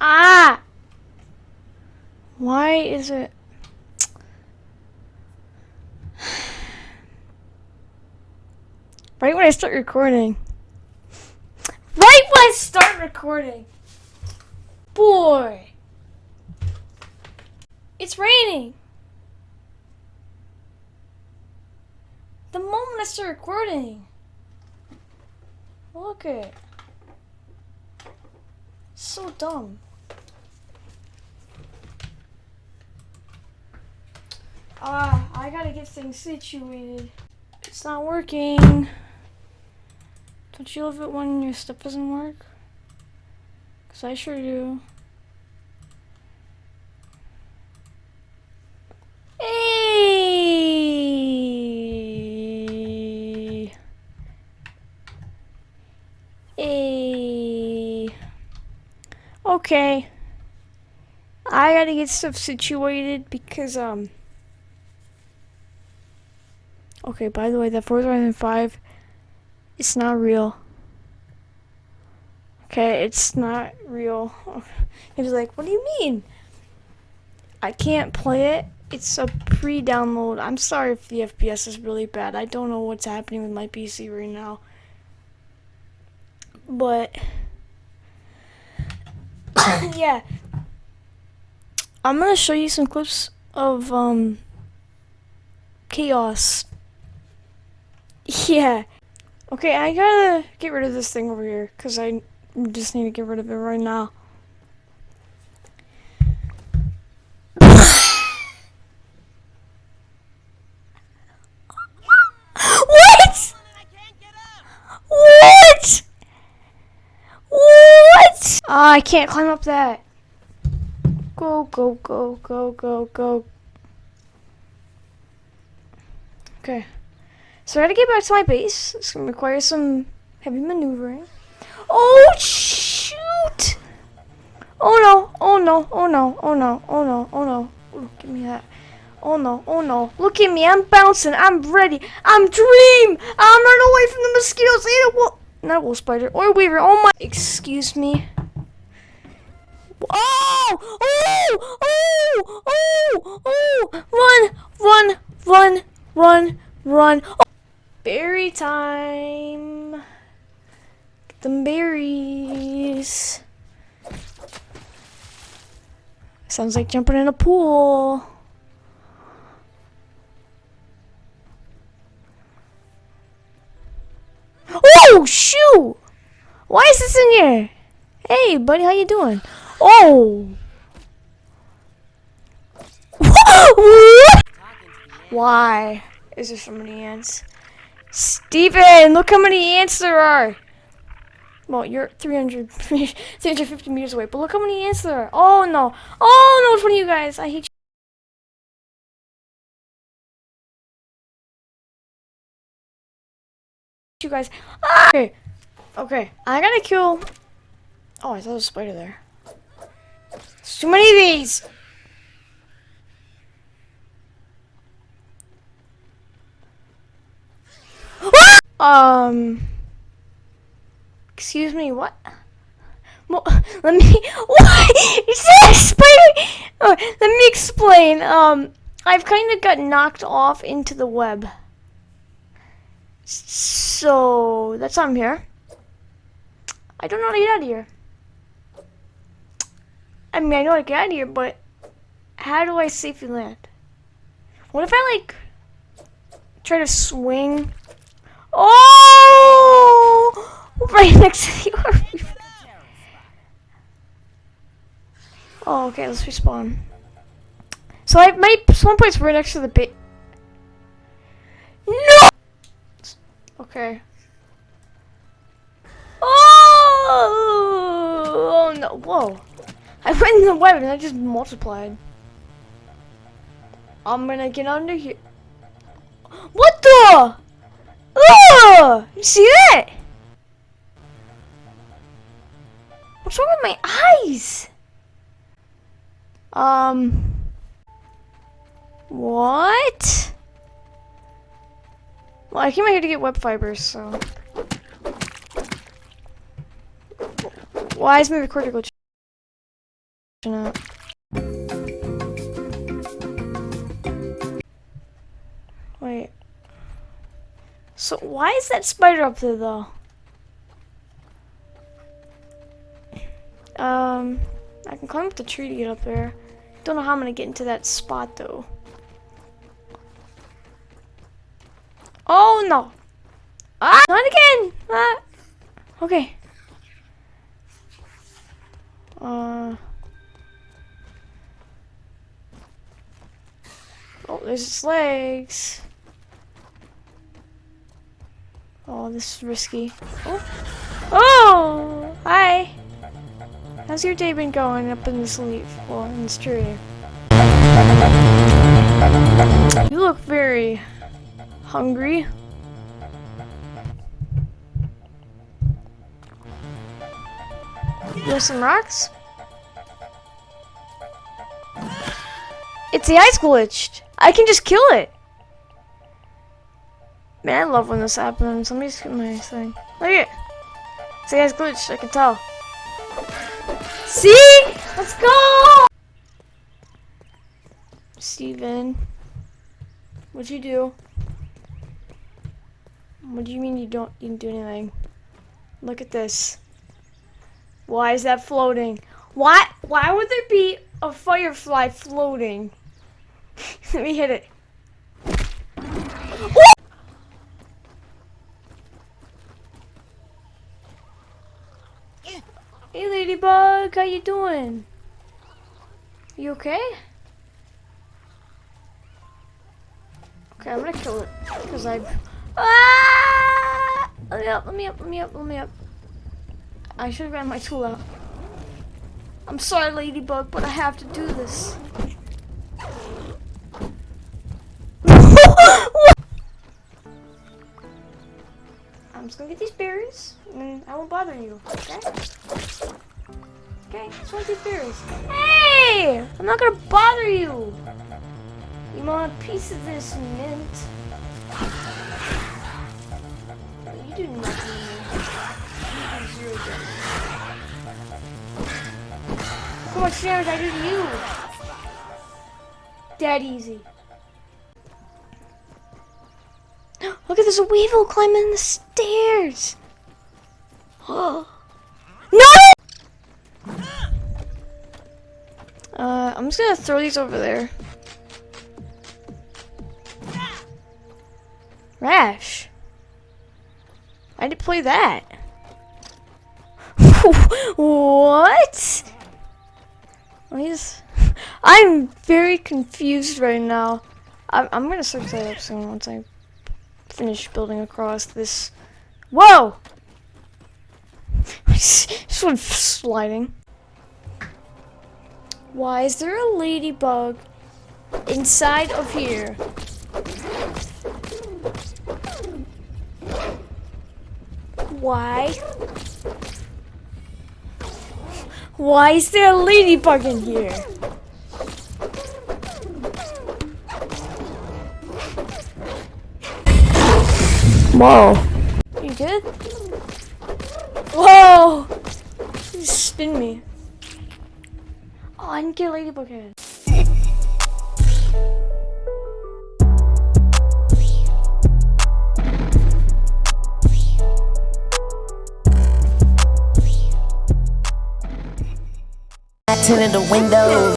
Ah! Why is it... Right when I start recording. Right when I start recording. Boy. It's raining. The moment I start recording. Look at it. So dumb. Uh, I gotta get things situated. It's not working. Don't you love it when your stuff doesn't work? Cause I sure do. Hey! Hey! Okay. I gotta get stuff situated because, um... Okay, by the way, that Forza Horizon 5, it's not real. Okay, it's not real. He was like, what do you mean? I can't play it. It's a pre-download. I'm sorry if the FPS is really bad. I don't know what's happening with my PC right now. But, yeah. I'm going to show you some clips of, um, Chaos yeah. Okay, I gotta get rid of this thing over here, because I just need to get rid of it right now. what? What? What? Uh, I can't climb up that. Go, go, go, go, go, go. Okay. So I gotta get back to my base. It's gonna require some heavy maneuvering. Oh shoot! Oh no, oh no, oh no, oh no, oh no, oh no. Ooh, give me that. Oh no, oh no. Look at me, I'm bouncing, I'm ready. I'm dream! I'm running away from the mosquitoes and a wolf. Not a wolf spider, orb weaver, oh my. Excuse me. Oh! Oh! Oh! Oh! Oh! Run! Run! Run! Run! Run! Oh. Berry time. Get them berries. Sounds like jumping in a pool. Oh, shoot! Why is this in here? Hey, buddy, how you doing? Oh! Why is there so many ants? Steven, look how many ants there are. Well, you're 300, 350 meters away, but look how many ants there are. Oh, no. Oh, no, it's one of you guys. I hate you. you guys. Ah! Okay. Okay. I gotta kill... Oh, I was a spider there. There's too many of these! Um. Excuse me, what? Let me. What? You said spider. Oh, let me explain. Um, I've kind of got knocked off into the web. So that's why I'm here. I don't know how to get out of here. I mean, I know how to get out of here, but how do I safely land? What if I like try to swing Oh! Right next to the. Oh, okay, let's respawn. So I my spawn point's right next to the bait. No! Okay. Oh! Oh no, whoa. I went in the web and I just multiplied. I'm gonna get under here. What the? Oh! You see that? What's wrong with my eyes? Um. What? Well, I came out here to get web fibers, so. Why is my recorder glitching? Not. So why is that spider up there though? Um, I can climb up the tree to get up there. Don't know how I'm gonna get into that spot though. Oh no! Ah, not again! Ah. Okay. Uh. Oh, there's its legs. Oh, this is risky. Oh, oh, hi. How's your day been going up in this leaf? Well, in this tree. You look very hungry. You some rocks? It's the ice glitched. I can just kill it. Man, I love when this happens. Let me just get my thing. Look at it. The ice glitched, I can tell. See? Let's go! Steven. What'd you do? What do you mean you don't you didn't do anything? Look at this. Why is that floating? Why why would there be a firefly floating? Let me hit it. Hey ladybug, how you doing? You okay? Okay, I'm gonna kill it because I. Ah! Let me up! Let me up! Let me up! Let me up! I should have ran my tool out. I'm sorry, ladybug, but I have to do this. I'm just gonna get these berries, and I won't bother you, okay? Okay, just want these berries. Hey! I'm not gonna bother you! You want a piece of this mint? You do nothing. You do zero damage. How much damage I do to you! Dead easy. Look at there's a weevil climbing the stairs. Oh. Uh, I'm just gonna throw these over there. Rash. I did play that. what? Please. I'm very confused right now. I'm, I'm gonna search that up soon once I finish building across this. Whoa! this went sliding. Why is there a ladybug inside of here? Why? Why is there a ladybug in here? Whoa. You good? Whoa! You spin me. Oh, I didn't get ladybug head. Tinted the window.